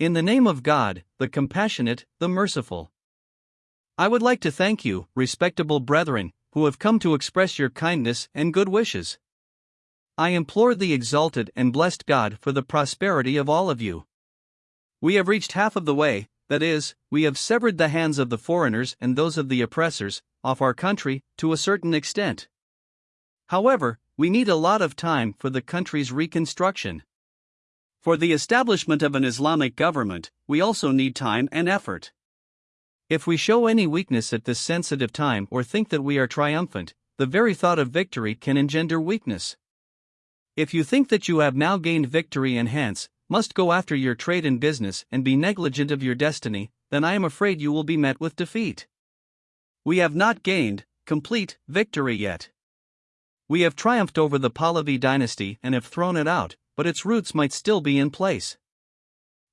In the name of God, the compassionate, the merciful. I would like to thank you, respectable brethren, who have come to express your kindness and good wishes. I implore the exalted and blessed God for the prosperity of all of you. We have reached half of the way, that is, we have severed the hands of the foreigners and those of the oppressors, off our country, to a certain extent. However, we need a lot of time for the country's reconstruction. For the establishment of an Islamic government, we also need time and effort. If we show any weakness at this sensitive time or think that we are triumphant, the very thought of victory can engender weakness. If you think that you have now gained victory and hence must go after your trade and business and be negligent of your destiny, then I am afraid you will be met with defeat. We have not gained complete victory yet. We have triumphed over the Pahlavi dynasty and have thrown it out, but its roots might still be in place.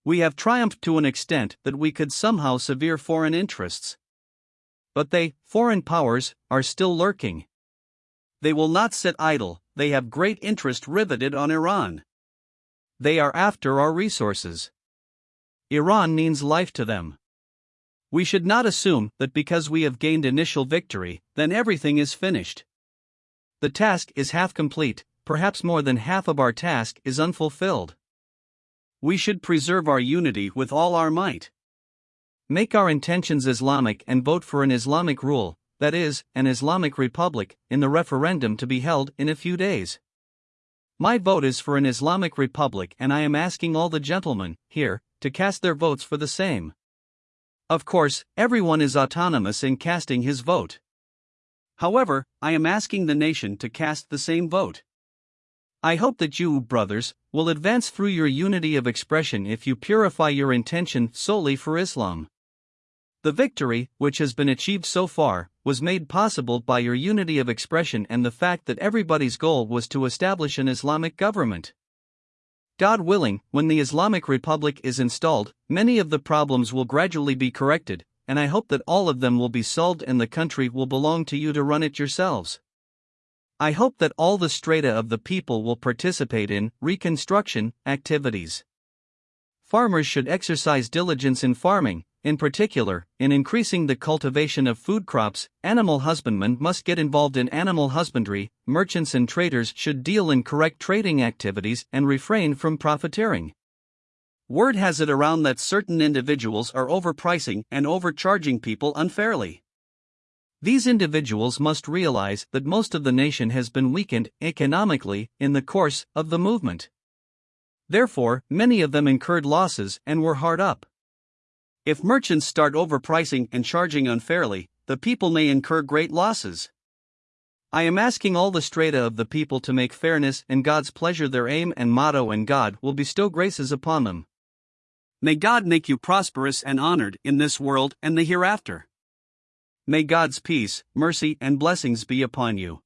We have triumphed to an extent that we could somehow sever foreign interests. But they, foreign powers, are still lurking. They will not sit idle, they have great interest riveted on Iran. They are after our resources. Iran means life to them. We should not assume that because we have gained initial victory, then everything is finished. The task is half complete, perhaps more than half of our task is unfulfilled. We should preserve our unity with all our might. Make our intentions Islamic and vote for an Islamic rule, that is, an Islamic republic, in the referendum to be held in a few days. My vote is for an Islamic republic, and I am asking all the gentlemen, here, to cast their votes for the same. Of course, everyone is autonomous in casting his vote. However, I am asking the nation to cast the same vote. I hope that you, brothers, will advance through your unity of expression if you purify your intention solely for Islam. The victory, which has been achieved so far, was made possible by your unity of expression and the fact that everybody's goal was to establish an Islamic government. God willing, when the Islamic Republic is installed, many of the problems will gradually be corrected, and I hope that all of them will be solved and the country will belong to you to run it yourselves. I hope that all the strata of the people will participate in reconstruction activities. Farmers should exercise diligence in farming, in particular, in increasing the cultivation of food crops, animal husbandmen must get involved in animal husbandry, merchants and traders should deal in correct trading activities and refrain from profiteering. Word has it around that certain individuals are overpricing and overcharging people unfairly. These individuals must realize that most of the nation has been weakened economically in the course of the movement. Therefore, many of them incurred losses and were hard up. If merchants start overpricing and charging unfairly, the people may incur great losses. I am asking all the strata of the people to make fairness and God's pleasure their aim and motto, and God will bestow graces upon them. May God make you prosperous and honored in this world and the hereafter. May God's peace, mercy, and blessings be upon you.